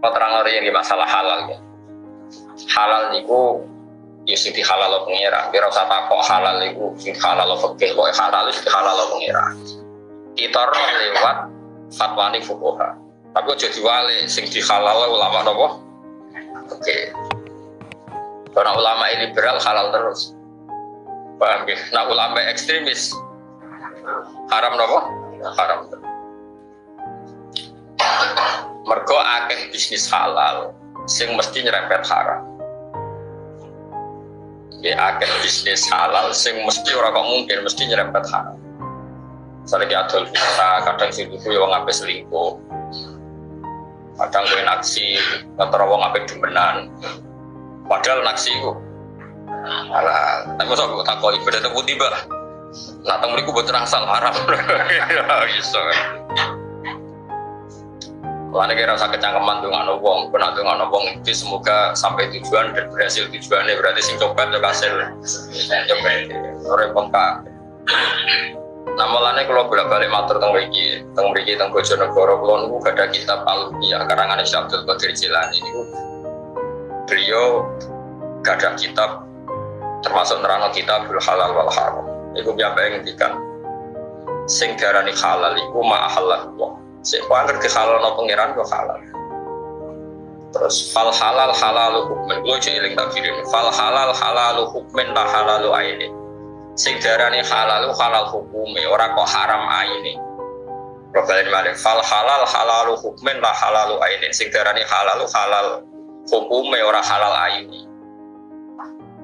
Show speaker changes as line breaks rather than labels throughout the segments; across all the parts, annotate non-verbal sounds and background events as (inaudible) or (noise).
Mau terang yang masalah halal ya. Halal niku ya sing dihalal pengira. Kira usah takok halal niku halal fikih kok halal sing halal pengira. Kita lewat fatwa ni fuqaha. Tapi aja diwale sing dihalal ulama nopo? Oke. Karena ulama liberal halal terus. Paham? Nah ulama ekstremis haram nopo? Haram terus. Mergo akeh bisnis halal sing mesti nyerempet haram. Ya akeh bisnis halal sing mesti ora kok mungkin mesti nyerempet haram. Misalnya adol bisa, kadang itu ya wong ape selingkuh. Kadang gue naksi, kantor wong ape demenan. Padahal naksi itu halal. Tapi masa gue takoi beda putih bah. Nah, temu niku buat rangsal haram. (laughs) Ya, iso Karena kira rasa kecangkeman tuh nggak wong, pernah tuh nggak wong itu semoga sampai tujuan dan berhasil tujuannya berarti sing coba tuh hasil coba orang pengkak. Nah malahnya kalau bolak balik matur tentang mriki, tentang mriki tentang Bojonegoro. Kalau nunggu gak ada kitab ya karangan Syekh Abdul Qadir Jilani itu beliau gak ada kitab termasuk nerano kitab halal wal haram. Itu biasa ngendikan sing darani halal iku ma halal Sik kuangker ke halal no pangeran kok halal. Terus fal halal halal hukmen. Gue cilik tak kirim. Fal halal halal hukmen lah halal aini. Sing darani halal halal hukume. Ora kok haram aini. Robalin malik. Fal halal halal hukmen lah halal aini. Sing darani halal halal hukume ora halal aini.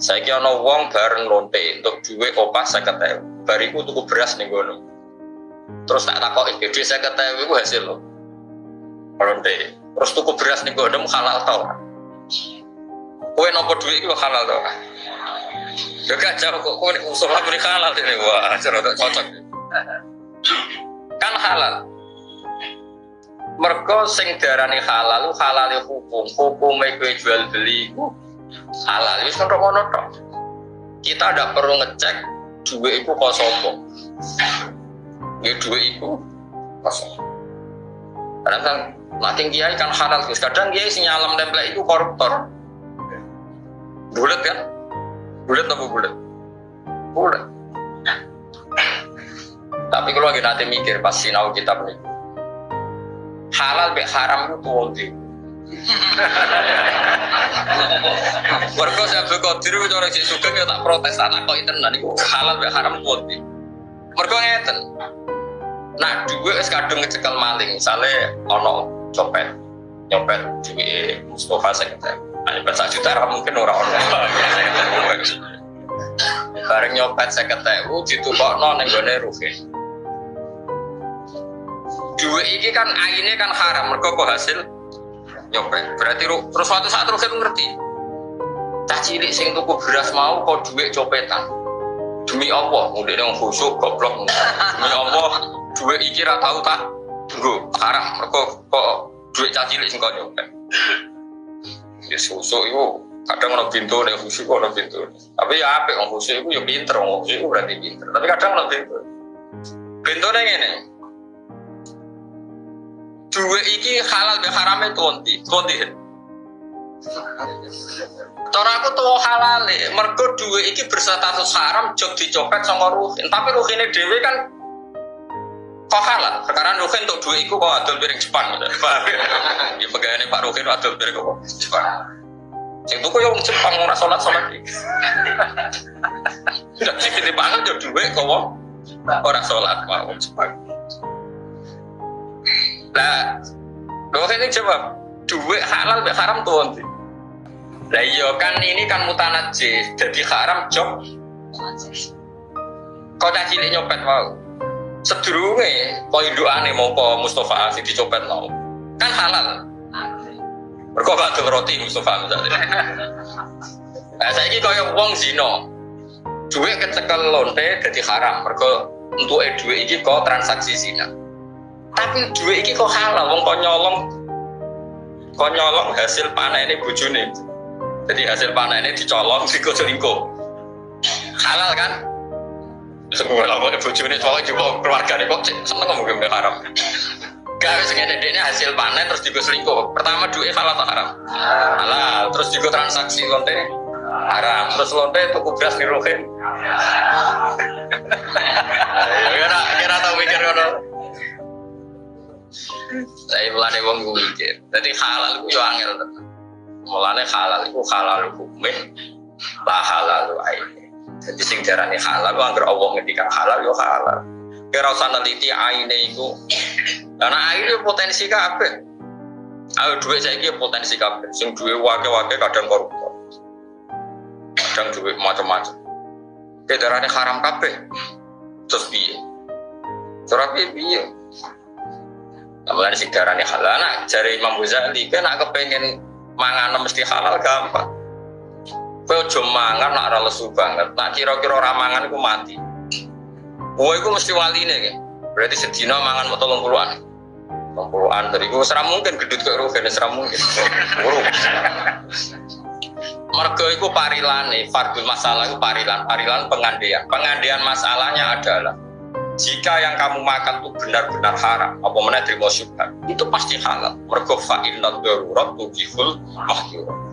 Saya kira wong bareng lonte untuk duit opas saya kata bariku tuku beras nih gunung Terus tak takut itu saya kata itu hasil lo. Lonte. Terus tuku beras nih gue halal tau. Kue nopo duit itu halal tau. Gak kacau kok kue usul lah beri halal ini wah cerita cocok. Kan halal. Mergo sing darani halal halal hukum hukum kowe jual beli halal itu kan tok. Kita ada perlu ngecek duit itu kok sopo ya dua itu kosong kadang kan makin kiai kan halal terus kadang kiai si nyalam temple itu koruptor. Bulat kan? Bulat apa bulat bulat tapi kalau lagi nanti mikir pas sinau kitab nih halal be haram itu tuh Warga (laughs) saya berkotir itu orang sih suka ya tak protes anak kok itu nanti halal be haram tuh Mereka ngeten, Nah, dua es kadung ngecekel maling, misalnya ono copet, nyopet duit Mustafa saya kata, hanya berapa juta mungkin orang orang. (laughs) Bareng nyopet uh kok non yang gue rugi. Dua ini kan aine kan haram, mereka kok hasil nyopet. Berarti terus suatu saat rugi ngerti. Cah cilik sing tuku beras mau kok duit copetan. Demi Allah, udah yang khusyuk goblok. Demi Allah, duit iki ra tau tak nggo haram mergo kok duit cacilik sing kok nyopet ya susu itu kadang ono pintu nek khusyuk ono pintu. Tapi ya apik wong khusyuk iku ya pinter wong khusyuk iku berarti pinter. Tapi kadang ono pintu. Pintu ning ngene. Duit iki halal be harame konti konti Cara aku tuh halal mergo duit iki berstatus haram jog dicopet sama ruhin. Tapi ruhine dhewe kan kok halal sekarang Ruhin untuk dua itu kok adol piring Jepang. Gitu ya? (laughs) Pegawai Pak Ruhin adol piring kok Jepang. Sing tuku yang Jepang ora sholat sholat iki tidak sih kita banget ya dua kok orang sholat mau Jepang. Lah Ruhin ini jawab dua halal be haram tuh nanti lah iya kan ini kan mutanajis. Jadi haram job kau cilik nyopet mau sedurunge ane mau mongko Mustafa sing dicopet mau. Kan halal. Mergo bakal roti Mustafa nah saya ini kaya wong zino duit kecekel lonte jadi haram. Mergo untuk duit ini kok transaksi zina. Tapi duit ini kok halal? Wong kok nyolong kok nyolong hasil panen ini bujune jadi hasil panen ini dicolong (laughs) di selingkuh halal kan semua lama ibu ini soalnya juga keluarga nih kok seneng ngomong gak haram wis ngene dekne hasil panen terus digo selingkuh. Pertama duit halal haram? Halal. Terus digo transaksi lonte haram. Terus lonte tuku beras niruhin. Kira kira tau mikir ngono. Saya mulane wong gue mikir. Jadi halal itu yo angel. Mulane halal itu halal hukumnya, lah halal aine. Jadi sing darani halal, anggar Allah ngendikan halal yo halal. Kira usah neliti aine iku. Karena aine potensi kabeh. Ayo duit saya ini potensi kabeh. Sing duit wake-wake kadang koruptor. Kadang duit macam-macam. Kedarane haram kabeh. Terus piye? Terus piye piye? Kemudian si darahnya halal, nah jari Imam Ghazali, kan nak kepengen mangan mesti halal gampang. Kau cuma mangan nak ora lesu banget, nak kira-kira ramangan itu mati. Gue itu mesti wali nih, kan? berarti sedina mangan mau tolong puluhan. Tolong puluhan dari gue seram mungkin gedut ke rugen, seram mungkin. Buruk. Mergo itu parilan nih, fardul masalah itu parilan, parilan pengandian. Pengandian masalahnya adalah jika yang kamu makan itu benar-benar haram, apa mana terima syubhat, itu pasti halal. Mergo fa'inna darurat tujihul mahdurat.